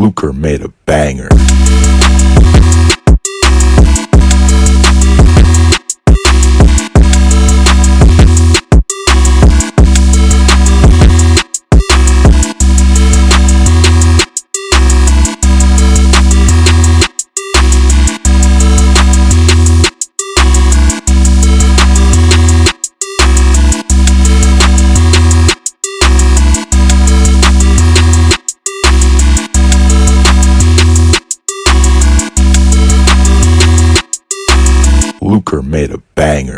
Luker made a banger. Luker made a banger.